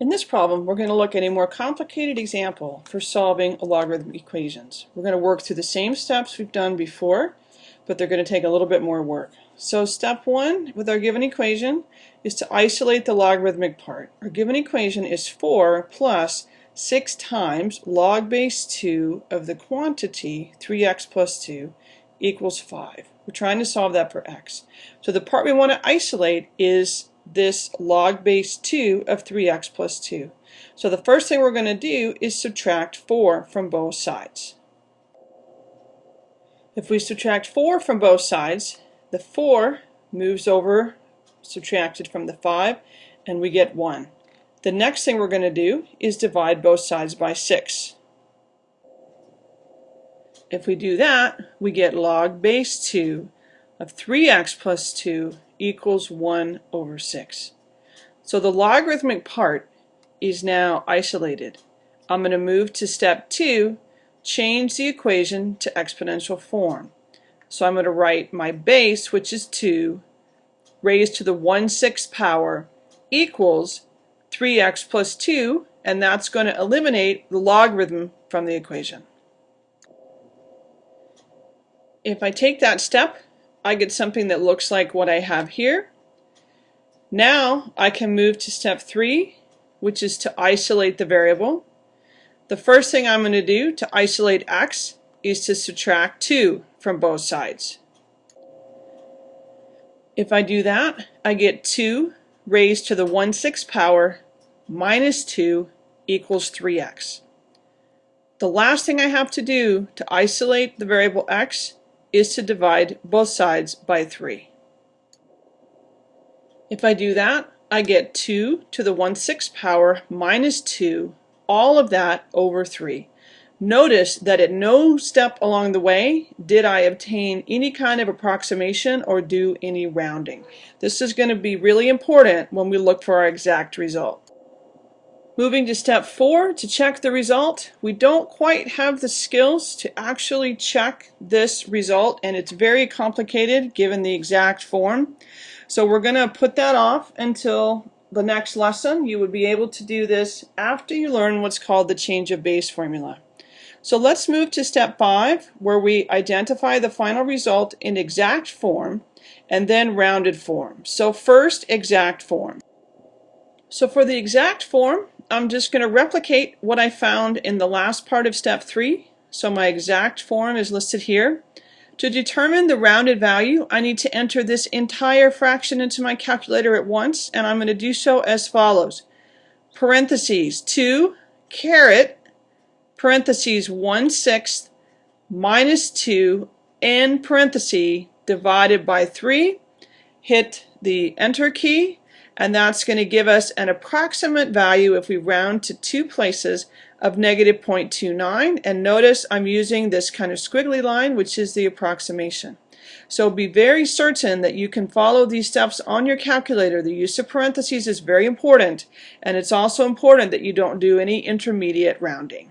In this problem, we're going to look at a more complicated example for solving a logarithmic equations. We're going to work through the same steps we've done before, but they're going to take a little bit more work. So step one with our given equation is to isolate the logarithmic part. Our given equation is 4 plus 6 times log base 2 of the quantity 3x plus 2 equals 5. We're trying to solve that for x. So the part we want to isolate is this log base 2 of 3x plus 2. So the first thing we're going to do is subtract 4 from both sides. If we subtract 4 from both sides, the 4 moves over, subtracted from the 5, and we get 1. The next thing we're going to do is divide both sides by 6. If we do that, we get log base 2 of 3x plus 2 equals 1 over 6. So the logarithmic part is now isolated. I'm going to move to step 2, change the equation to exponential form. So I'm going to write my base, which is 2, raised to the 1 6th power equals 3x plus 2, and that's going to eliminate the logarithm from the equation. If I take that step, I get something that looks like what I have here. Now I can move to step three, which is to isolate the variable. The first thing I'm going to do to isolate x is to subtract 2 from both sides. If I do that, I get 2 raised to the 1 6 power minus 2 equals 3x. The last thing I have to do to isolate the variable x is to divide both sides by 3. If I do that, I get 2 to the 1 6 power minus 2, all of that over 3. Notice that at no step along the way did I obtain any kind of approximation or do any rounding. This is going to be really important when we look for our exact result. Moving to step four, to check the result, we don't quite have the skills to actually check this result and it's very complicated given the exact form. So we're going to put that off until the next lesson. You would be able to do this after you learn what's called the change of base formula. So let's move to step five where we identify the final result in exact form and then rounded form. So first exact form. So for the exact form, I'm just going to replicate what I found in the last part of step 3. So my exact form is listed here. To determine the rounded value, I need to enter this entire fraction into my calculator at once, and I'm going to do so as follows. Parentheses 2 caret parentheses 1 sixth minus 2 in parenthesis divided by 3. Hit the enter key and that's going to give us an approximate value if we round to two places of negative 0.29 and notice I'm using this kind of squiggly line which is the approximation. So be very certain that you can follow these steps on your calculator. The use of parentheses is very important and it's also important that you don't do any intermediate rounding.